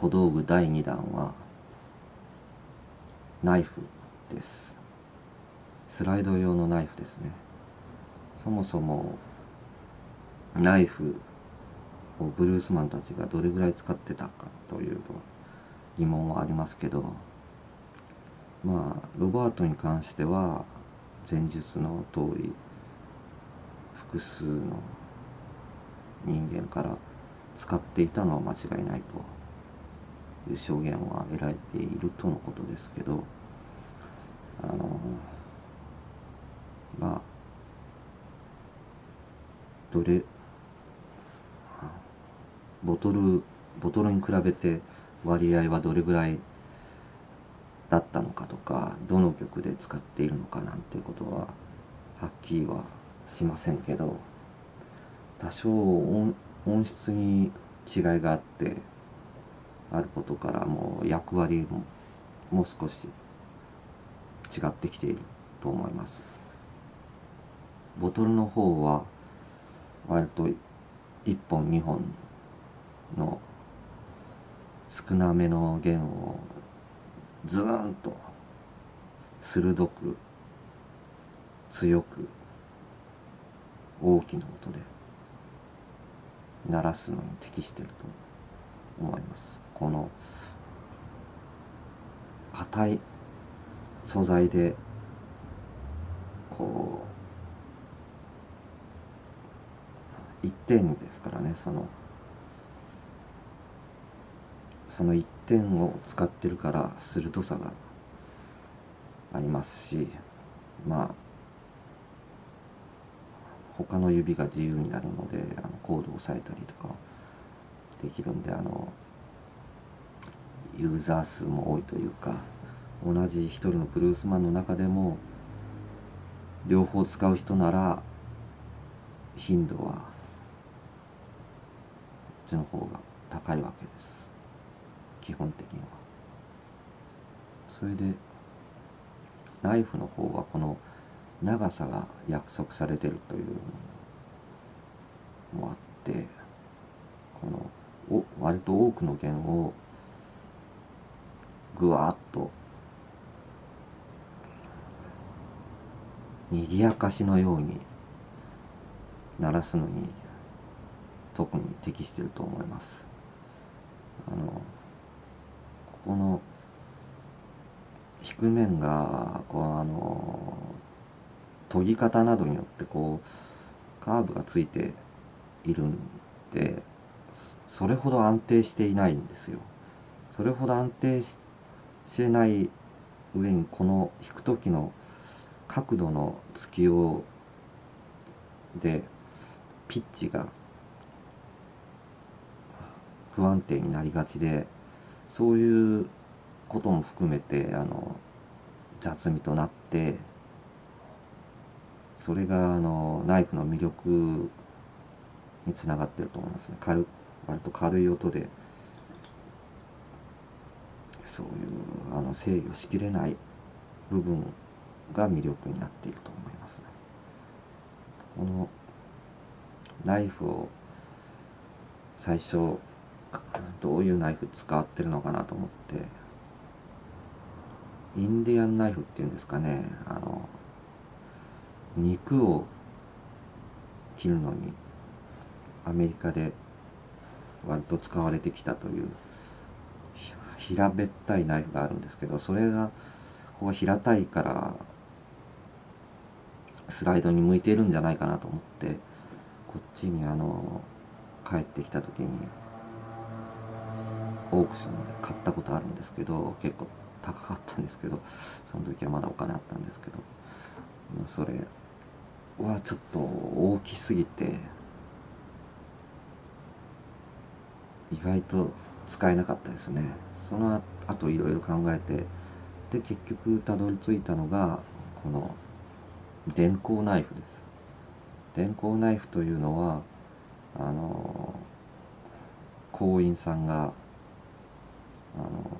小道具第2弾はナイフです。スライド用のナイフですね。そもそもナイフをブルースマンたちがどれぐらい使ってたかという疑問はありますけどまあロバートに関しては前述の通り複数の人間から使っていたのは間違いないという証言は得られているとのことですけどあのまあどれボトルボトルに比べて割合はどれぐらいだったのかとかどの曲で使っているのかなんてことははっきりはしませんけど多少音音質に違いがあってあることからもう役割ももう少し違ってきていると思います。ボトルの方は割と1本2本の少なめの弦をズーンと鋭く強く大きな音で鳴らすのに適していると思います。この硬い素材でこう一点ですからねそのその一点を使ってるから鋭さがありますしまあ他の指が自由になるのであのコードを押さえたりとかできるんであのユーザー数も多いというか同じ一人のブルースマンの中でも両方使う人なら頻度はこっちの方が高いわけです。基本的には。それでナイフの方はこの長さが約束されてるというのもあってこのお割と多くの弦をぐわっと。賑やかしのように鳴らすのに特に適してると思います。あのここの弾く面がこうあの研ぎ方などによってこうカーブがついているんでそれほど安定していないんですよ。それほど安定してない上にこの弾く時の角度の突きをでピッチが不安定になりがちでそういうことも含めてあの雑味となってそれがあのナイフの魅力につながってると思いますね。軽割と軽い音でそういうあの制御しきれない部分が魅力になっていると思います。このナイフを最初どういうナイフ使ってるのかなと思ってインディアンナイフっていうんですかねあの肉を切るのにアメリカで割と使われてきたという平べったいナイフがあるんですけどそれがここ平たいからスライドに向いてるんじゃないかなと思ってこっちにあの帰ってきた時にオークションで買ったことあるんですけど結構高かったんですけどその時はまだお金あったんですけどそれはちょっと大きすぎて意外と使えなかったですね。その後いろいろ考えてで結局たどり着いたのがこの電光ナイフです。電光ナイフというのはあの工員さんがあの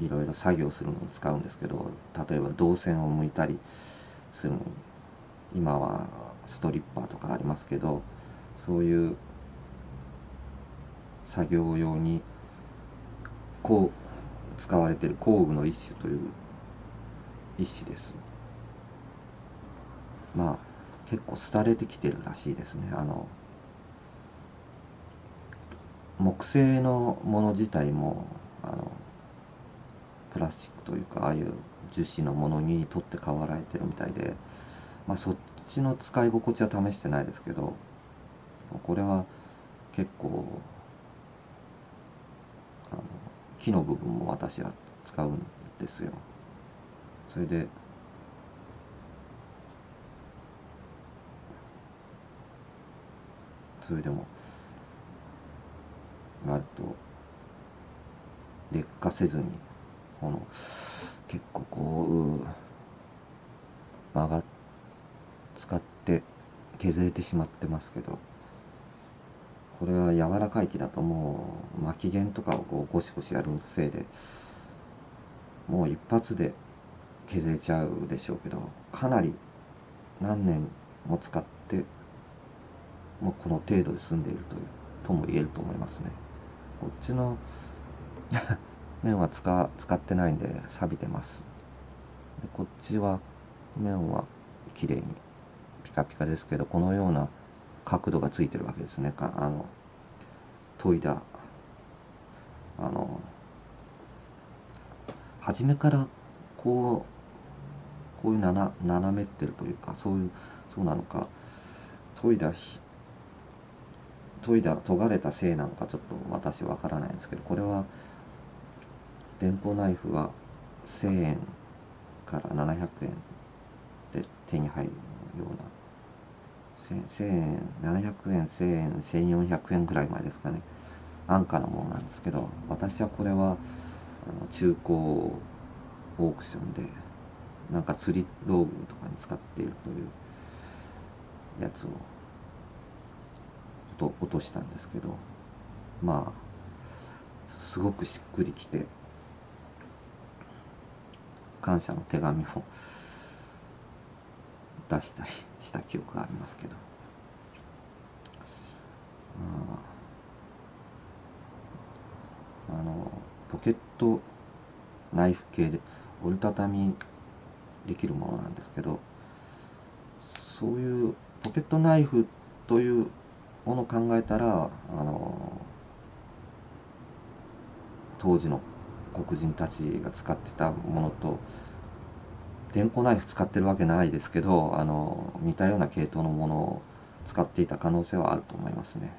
いろいろ作業するのに使うんですけど例えば銅線を向いたりするの。に今はストリッパーとかありますけどそういう作業用にこう使われている工具の一種という一種です。まあ結構廃れてきてるらしいですね。あの木製のもの自体もあのプラスチックというかああいう樹脂のものに取って代わられてるみたいでまあそっちの使い心地は試してないですけどこれは結構木の部分も私は使うんですよ。それでそれでも割と劣化せずにこの結構こう曲が使って削れてしまってますけど。これは柔らかい木だともう巻き弦とかをこうゴシゴシやるせいでもう一発で削れちゃうでしょうけどかなり何年も使ってもうこの程度で済んでいるというとも言えると思いますね。こっちの 面は使使ってないんで錆びてます。でこっちは面は綺麗にピカピカですけどこのような角度がついてるわけですね。あの研いだあの初めからこうこういう斜斜めってるというかそういうそうなのか研いだ研いだ研がれたせいなのかちょっと私わからないんですけどこれは電報ナイフは1000円から700円で手に入るような1000円700円1000円1400円ぐらい前ですかね。安価なものなんですけど私はこれはあの中古オークションでなんか釣り道具とかに使っているというやつをと落としたんですけどまあすごくしっくりきて感謝の手紙を出したりした記憶がありますけど。あのポケットナイフ系で折りたたみできるものなんですけどそういうポケットナイフというものを考えたらあの当時の黒人たちが使ってたものと電光ナイフ使ってるわけないですけどあの似たような系統のものを使っていた可能性はあると思いますね。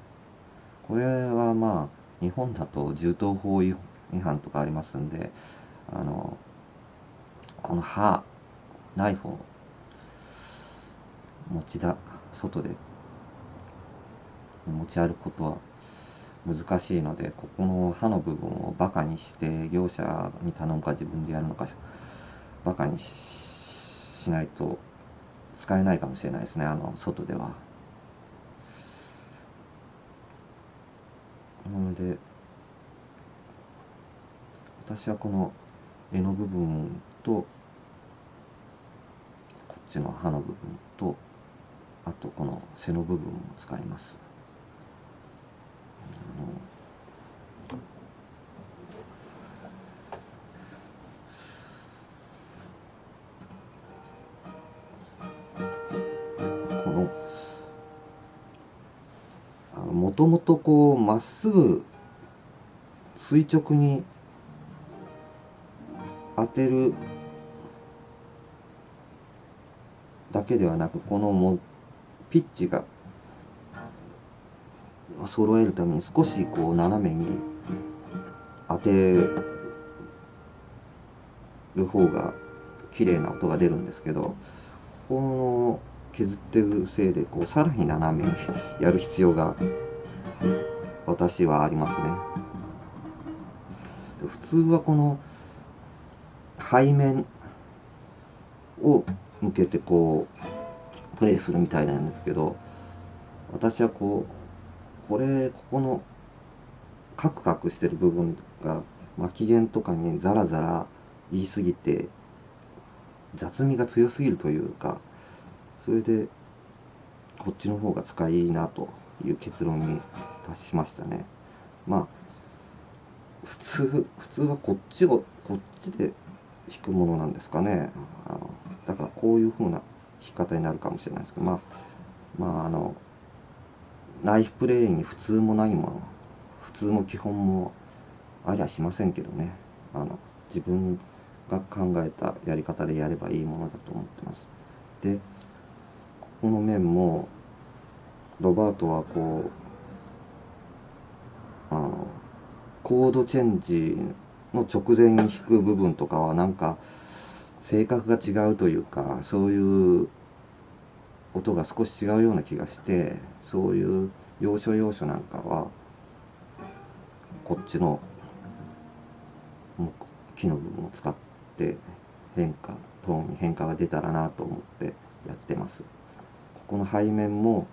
これはまあ日本だと銃刀法違反とかありますんであのこの刃ナイフを持ちだ外で持ち歩くことは難しいのでここの刃の部分をバカにして業者に頼むか自分でやるのかバカにししないと使えないかもしれないですねあの外では。なので私はこの柄の部分とこっちの刃の部分とあとこの背の部分を使います。もともとこうまっすぐ垂直に当てるだけではなくこのもピッチが揃えるために少しこう斜めに当てる方が綺麗な音が出るんですけどこの削ってるせいでこうさらに斜めにやる必要が私はありますね。普通はこの背面を向けてこうプレイするみたいなんですけど私はこうこれここのカクカクしてる部分が巻き弦とかにザラザラ言い過ぎて雑味が強すぎるというかそれでこっちの方が使いいいなという結論に達しましたね。まあ普通普通はこっちをこっちで弾くものなんですかね。あのだからこういう風な弾き方になるかもしれないですけどまあまああのナイフプレーに普通もないもの普通も基本もありゃしませんけどね。あの自分が考えたやり方でやればいいものだと思ってます。での面もロバートはこうあのコードチェンジの直前に弾く部分とかはなんか性格が違うというかそういう音が少し違うような気がしてそういう要所要所なんかはこっちの木の部分を使って変化トーンに変化が出たらなと思ってやってます。この背面も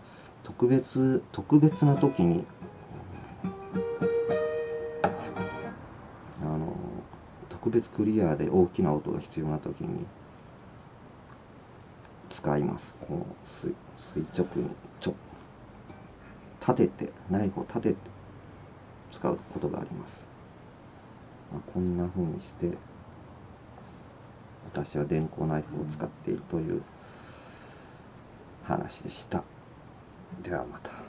特別特別な時にあの特別クリアで大きな音が必要な時に使います。この垂直にちょ立ててナイフを立てて使うことがあります、まあ、こんな風にして私は電光ナイフを使っているという話でした。ではまた。